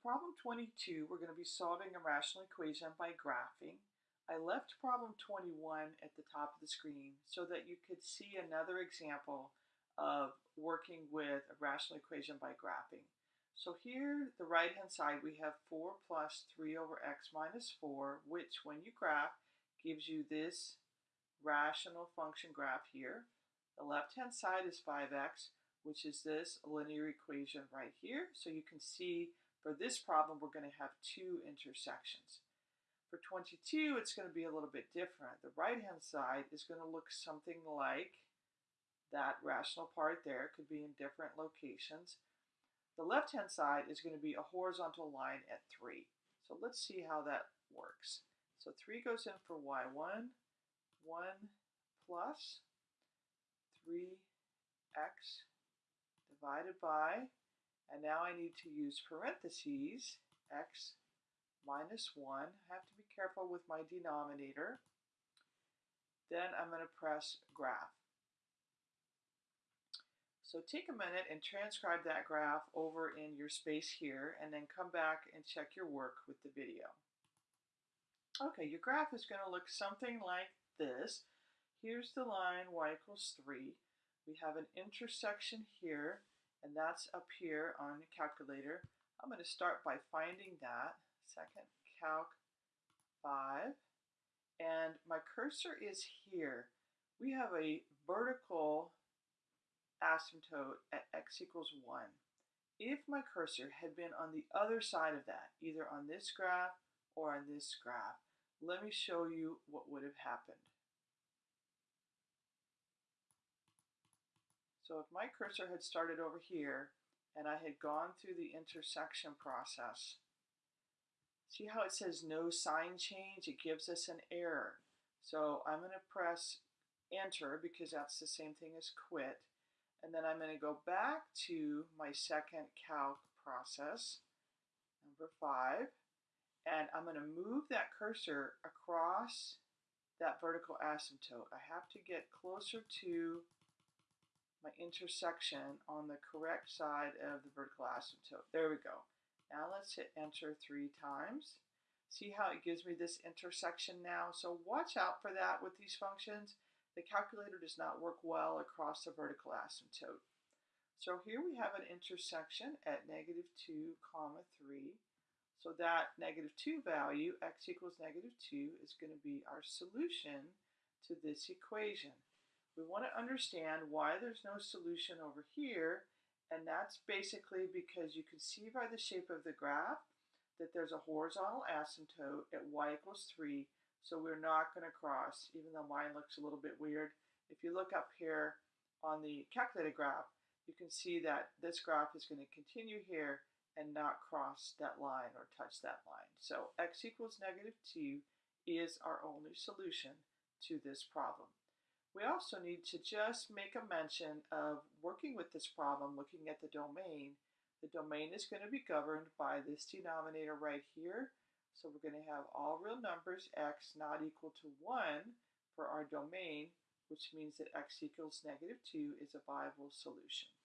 problem 22, we're going to be solving a rational equation by graphing. I left problem 21 at the top of the screen so that you could see another example of working with a rational equation by graphing. So here, the right-hand side, we have 4 plus 3 over x minus 4, which when you graph, gives you this rational function graph here. The left-hand side is 5x, which is this linear equation right here. So you can see for this problem, we're going to have two intersections. For 22, it's going to be a little bit different. The right-hand side is going to look something like that rational part there. It could be in different locations. The left-hand side is going to be a horizontal line at 3. So let's see how that works. So 3 goes in for y1, 1 plus 3x divided by and now I need to use parentheses, x minus 1. I have to be careful with my denominator. Then I'm going to press graph. So take a minute and transcribe that graph over in your space here and then come back and check your work with the video. Okay, your graph is going to look something like this. Here's the line y equals 3. We have an intersection here and that's up here on the calculator. I'm going to start by finding that, second calc 5, and my cursor is here. We have a vertical asymptote at x equals 1. If my cursor had been on the other side of that, either on this graph or on this graph, let me show you what would have happened. So if my cursor had started over here and I had gone through the intersection process, see how it says no sign change? It gives us an error. So I'm going to press enter because that's the same thing as quit. And then I'm going to go back to my second calc process, number five, and I'm going to move that cursor across that vertical asymptote. I have to get closer to my intersection on the correct side of the vertical asymptote. There we go. Now let's hit enter three times. See how it gives me this intersection now? So watch out for that with these functions. The calculator does not work well across the vertical asymptote. So here we have an intersection at negative 2 comma 3. So that negative 2 value, x equals negative 2, is going to be our solution to this equation. We want to understand why there's no solution over here, and that's basically because you can see by the shape of the graph that there's a horizontal asymptote at y equals 3, so we're not going to cross, even though mine looks a little bit weird. If you look up here on the calculated graph, you can see that this graph is going to continue here and not cross that line or touch that line. So x equals negative 2 is our only solution to this problem. We also need to just make a mention of working with this problem, looking at the domain. The domain is going to be governed by this denominator right here. So we're going to have all real numbers, x not equal to 1 for our domain, which means that x equals negative 2 is a viable solution.